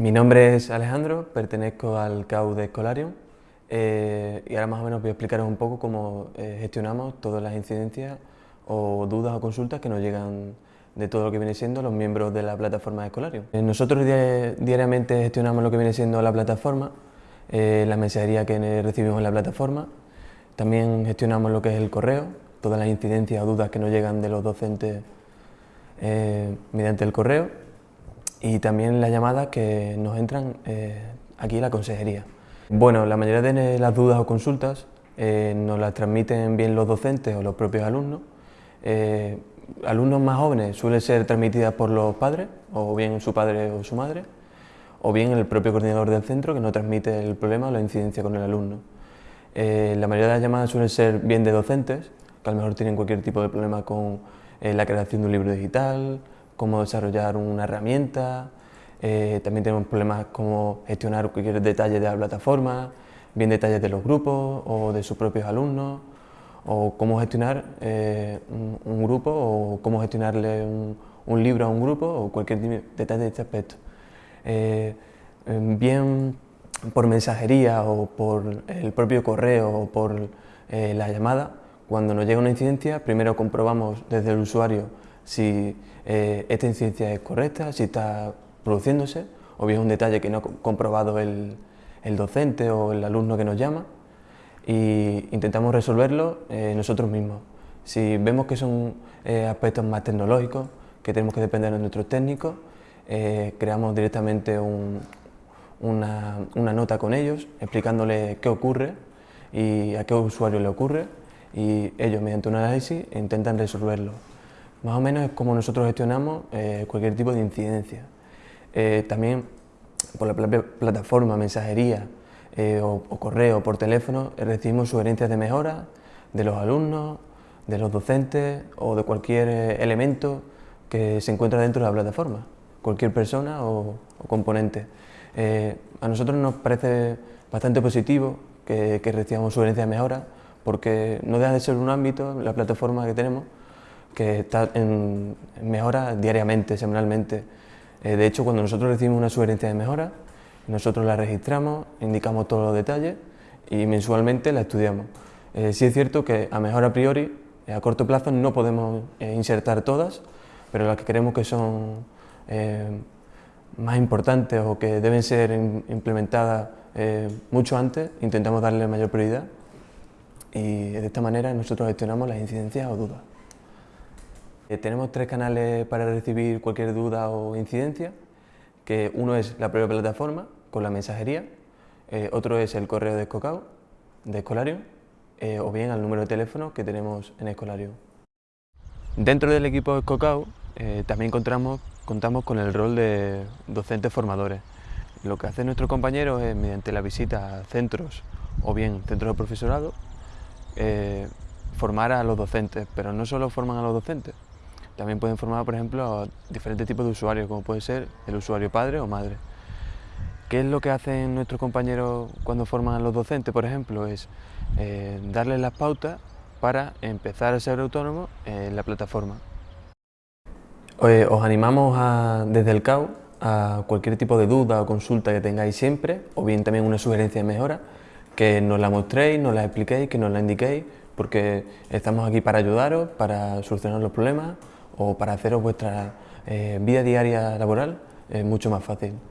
Mi nombre es Alejandro, pertenezco al CAU de Escolarium eh, y ahora más o menos voy a explicaros un poco cómo eh, gestionamos todas las incidencias o dudas o consultas que nos llegan de todo lo que viene siendo los miembros de la plataforma de Escolarium. Eh, nosotros diariamente gestionamos lo que viene siendo la plataforma, la mensajería que recibimos en la plataforma, también gestionamos lo que es el correo, todas las incidencias o dudas que nos llegan de los docentes mediante el correo y también las llamadas que nos entran eh, aquí en la consejería. Bueno, la mayoría de las dudas o consultas eh, nos las transmiten bien los docentes o los propios alumnos. Eh, alumnos más jóvenes suelen ser transmitidas por los padres, o bien su padre o su madre, o bien el propio coordinador del centro que nos transmite el problema o la incidencia con el alumno. la mayoría de las llamadas suelen ser bien de docentes, que a lo mejor tienen cualquier tipo de problema con la creación de un libro digital, cómo desarrollar una herramienta, eh, también tenemos problemas como gestionar cualquier detalle de la plataforma, bien detalles de los grupos o de sus propios alumnos, o cómo gestionar eh, un, grupo o cómo gestionarle un, libro a un grupo o cualquier detalle de este aspecto. Eh, bien por mensajería o por el propio correo o por la llamada, cuando nos llega una incidencia, primero comprobamos desde el usuario si eh, esta incidencia es correcta, si está produciéndose, o bien un detalle que no ha comprobado el, docente o el alumno que nos llama, e intentamos resolverlo eh, nosotros mismos. Si vemos que son eh, aspectos más tecnológicos, que tenemos que depender de nuestros técnicos, creamos directamente una, una, nota con ellos, explicándole qué ocurre y a qué usuario le ocurre, y ellos mediante un análisis intentan resolverlo. Más o menos es como nosotros gestionamos eh, cualquier tipo de incidencia. Eh, también por la plataforma, mensajería eh, o, correo, por teléfono, recibimos sugerencias de mejora de los alumnos, de los docentes o de cualquier elemento que se encuentra dentro de la plataforma, cualquier persona o, componente. a nosotros nos parece bastante positivo que recibamos sugerencias de mejora porque no deja de ser un ámbito, la plataforma que tenemos, que está en mejora diariamente, semanalmente. Eh, de hecho, cuando nosotros recibimos una sugerencia de mejora, nosotros la registramos, indicamos todos los detalles y mensualmente la estudiamos. Eh, sí es cierto que a mejor a priori, eh, a corto plazo, no podemos insertar todas, pero las que creemos que son más importantes o que deben ser implementadas mucho antes, intentamos darle mayor prioridad y de esta manera nosotros gestionamos las incidencias o dudas. Eh, tenemos tres canales para recibir cualquier duda o incidencia, que uno es la propia plataforma con la mensajería, eh, otro es el correo de Escocao, de Escolarium, eh, o bien al número de teléfono que tenemos en Escolarium. Dentro del equipo de Escocao también encontramos, contamos con el rol de docentes formadores. Lo que hacen nuestros compañeros es, mediante la visita a centros o bien centros de profesorado, formar a los docentes, pero no solo forman a los docentes, también pueden formar, por ejemplo, a diferentes tipos de usuarios, como puede ser el usuario padre o madre. ¿Qué es lo que hacen nuestros compañeros cuando forman a los docentes, por ejemplo? Es eh, darles las pautas para empezar a ser autónomos en la plataforma. Os animamos desde el CAU a cualquier tipo de duda o consulta que tengáis siempre, o bien también una sugerencia de mejora, que nos la mostréis, nos la expliquéis, que nos la indiquéis, porque estamos aquí para ayudaros, para solucionar los problemas o para haceros vuestra eh, vida diaria laboral mucho más fácil.